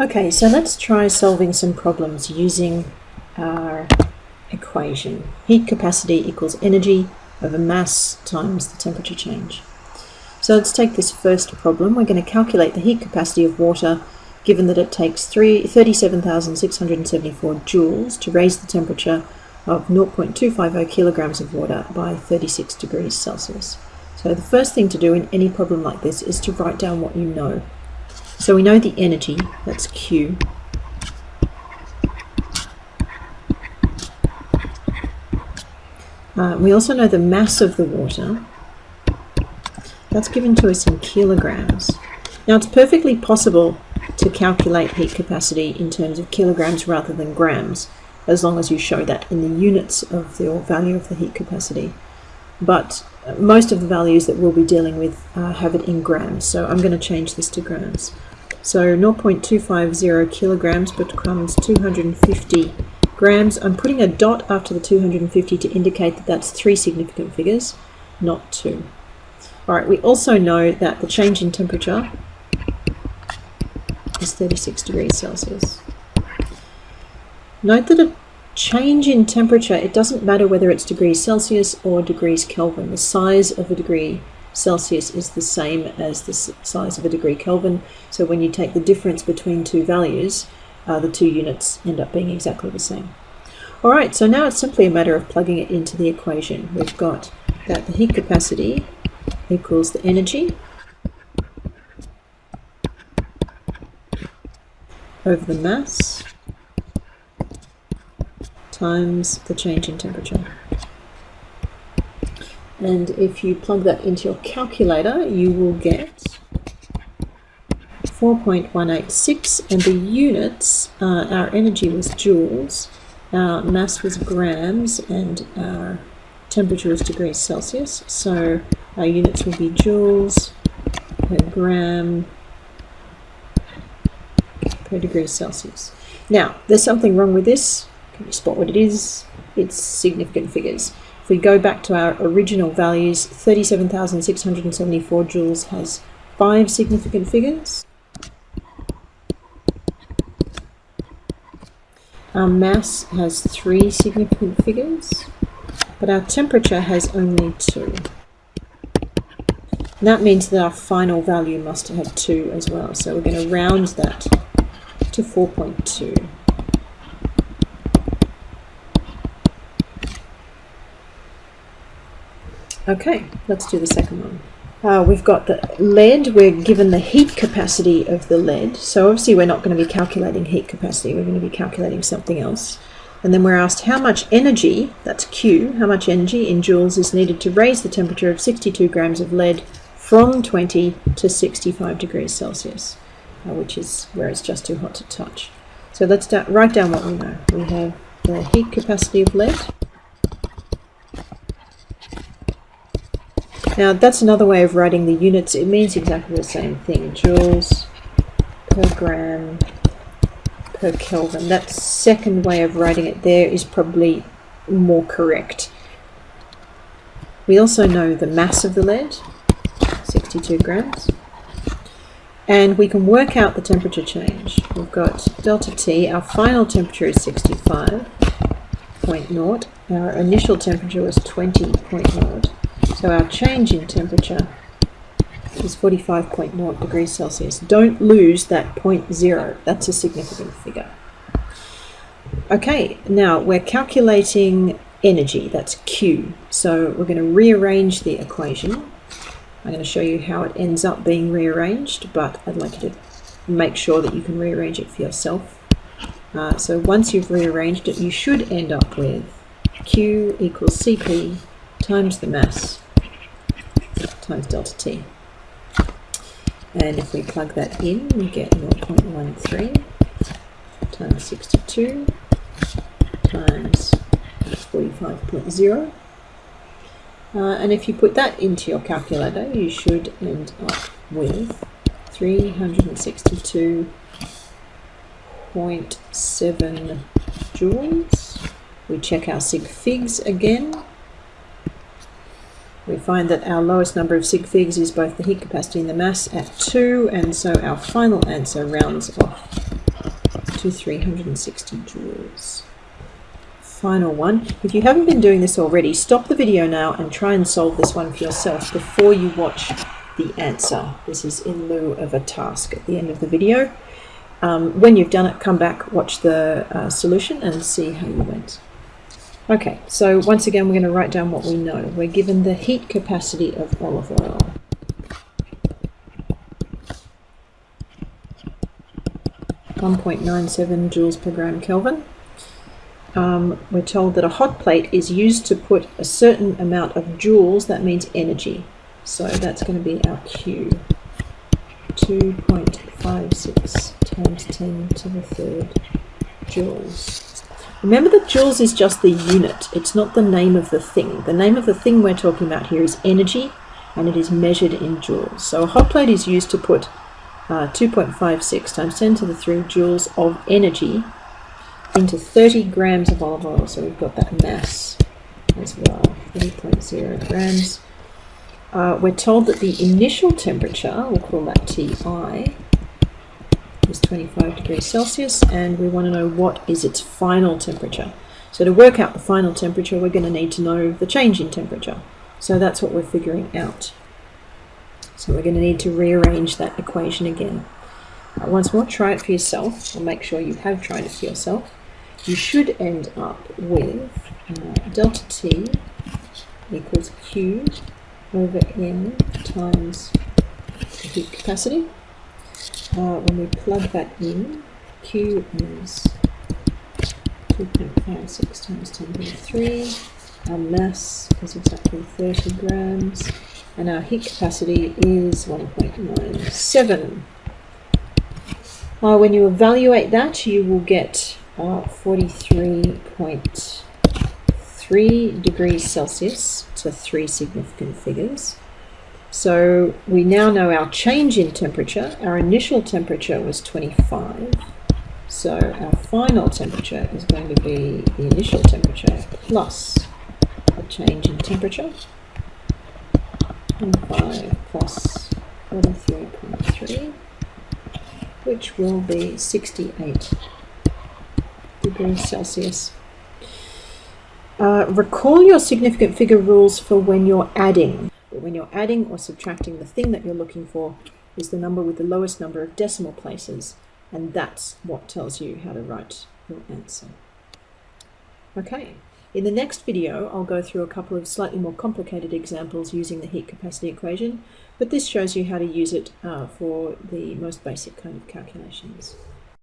Okay, so let's try solving some problems using our equation. Heat capacity equals energy over mass times the temperature change. So let's take this first problem. We're going to calculate the heat capacity of water given that it takes 37,674 joules to raise the temperature of 0.250 kilograms of water by 36 degrees Celsius. So the first thing to do in any problem like this is to write down what you know. So we know the energy, that's Q. Uh, we also know the mass of the water. That's given to us in kilograms. Now it's perfectly possible to calculate heat capacity in terms of kilograms rather than grams, as long as you show that in the units of the value of the heat capacity. But most of the values that we'll be dealing with uh, have it in grams, so I'm going to change this to grams. So 0.250 kilograms becomes 250 grams. I'm putting a dot after the 250 to indicate that that's three significant figures, not two. All right, we also know that the change in temperature is 36 degrees Celsius. Note that a change in temperature, it doesn't matter whether it's degrees Celsius or degrees Kelvin. The size of a degree Celsius is the same as the size of a degree Kelvin. So when you take the difference between two values, uh, the two units end up being exactly the same. All right, so now it's simply a matter of plugging it into the equation. We've got that the heat capacity equals the energy over the mass times the change in temperature. And if you plug that into your calculator, you will get 4.186 and the units, uh, our energy was joules, our mass was grams and our temperature is degrees Celsius. So our units will be joules per gram per degree Celsius. Now, there's something wrong with this. Can you spot what it is? It's significant figures we go back to our original values, 37,674 joules has five significant figures. Our mass has three significant figures, but our temperature has only two. That means that our final value must have two as well. So we're going to round that to 4.2. Okay, let's do the second one. Uh, we've got the lead, we're given the heat capacity of the lead. So obviously we're not going to be calculating heat capacity, we're going to be calculating something else. And then we're asked how much energy, that's Q, how much energy in joules is needed to raise the temperature of 62 grams of lead from 20 to 65 degrees Celsius, uh, which is where it's just too hot to touch. So let's write down what we know. We have the heat capacity of lead, Now that's another way of writing the units. It means exactly the same thing. Joules per gram per Kelvin. That second way of writing it there is probably more correct. We also know the mass of the lead, 62 grams. And we can work out the temperature change. We've got delta T, our final temperature is 65.0. Our initial temperature was 20.0. So our change in temperature is 45.0 degrees Celsius. Don't lose that point zero. That's a significant figure. Okay, now we're calculating energy. That's Q. So we're going to rearrange the equation. I'm going to show you how it ends up being rearranged, but I'd like you to make sure that you can rearrange it for yourself. Uh, so once you've rearranged it, you should end up with Q equals CP times the mass times delta t. And if we plug that in, we get 0.13 times 62 times 45.0. Uh, and if you put that into your calculator, you should end up with 362.7 joules. We check our sig figs again we find that our lowest number of sig figs is both the heat capacity and the mass at 2, and so our final answer rounds off to 360 joules. Final one. If you haven't been doing this already, stop the video now and try and solve this one for yourself before you watch the answer. This is in lieu of a task at the end of the video. Um, when you've done it, come back, watch the uh, solution and see how you went. Okay, so once again, we're going to write down what we know. We're given the heat capacity of olive oil. One point nine seven joules per gram Kelvin. Um, we're told that a hot plate is used to put a certain amount of joules, that means energy. So that's going to be our Q. 2.56 times 10 to the third joules. Remember that joules is just the unit, it's not the name of the thing. The name of the thing we're talking about here is energy and it is measured in joules. So a hot plate is used to put uh, 2.56 times 10 to the 3 joules of energy into 30 grams of olive oil. So we've got that mass as well, 30.0 grams. Uh, we're told that the initial temperature, we'll call that Ti, is 25 degrees Celsius and we want to know what is its final temperature. So to work out the final temperature we're going to need to know the change in temperature. So that's what we're figuring out. So we're going to need to rearrange that equation again. Uh, once more, try it for yourself, or make sure you have tried it for yourself. You should end up with uh, delta T equals Q over N times heat capacity uh, when we plug that in, Q is 2.56 times 10 to the 3. Our mass is exactly 30 grams. And our heat capacity is 1.97. Uh, when you evaluate that, you will get uh, 43.3 degrees Celsius to three significant figures. So we now know our change in temperature. Our initial temperature was 25. So our final temperature is going to be the initial temperature plus a change in temperature. 25 plus 43.3, which will be 68 degrees Celsius. Uh, recall your significant figure rules for when you're adding. When you're adding or subtracting, the thing that you're looking for is the number with the lowest number of decimal places, and that's what tells you how to write your answer. Okay, in the next video, I'll go through a couple of slightly more complicated examples using the heat capacity equation, but this shows you how to use it uh, for the most basic kind of calculations.